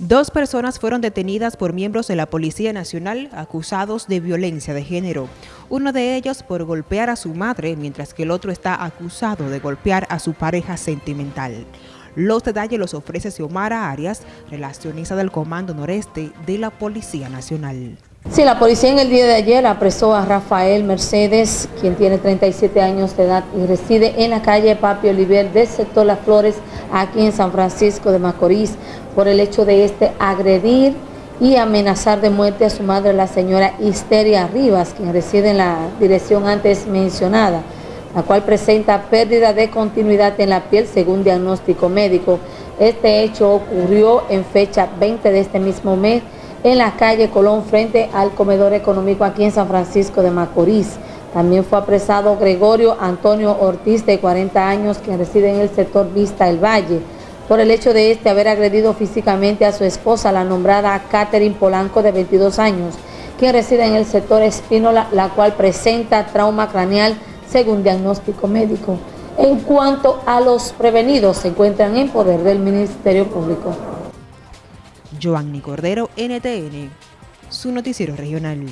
Dos personas fueron detenidas por miembros de la Policía Nacional acusados de violencia de género. Uno de ellos por golpear a su madre, mientras que el otro está acusado de golpear a su pareja sentimental. Los detalles los ofrece Xiomara Arias, relacionista del Comando Noreste de la Policía Nacional. Sí, la policía en el día de ayer apresó a Rafael Mercedes, quien tiene 37 años de edad y reside en la calle Papi Oliver del sector Las Flores, aquí en San Francisco de Macorís, por el hecho de este agredir y amenazar de muerte a su madre, la señora Histeria Rivas, quien reside en la dirección antes mencionada, la cual presenta pérdida de continuidad en la piel según diagnóstico médico. Este hecho ocurrió en fecha 20 de este mismo mes, en la calle Colón frente al comedor económico aquí en San Francisco de Macorís. También fue apresado Gregorio Antonio Ortiz de 40 años quien reside en el sector Vista El Valle por el hecho de este haber agredido físicamente a su esposa, la nombrada Catherine Polanco de 22 años, quien reside en el sector Espínola, la cual presenta trauma craneal según diagnóstico médico. En cuanto a los prevenidos, se encuentran en poder del Ministerio Público. Joanny Cordero, NTN, su noticiero regional.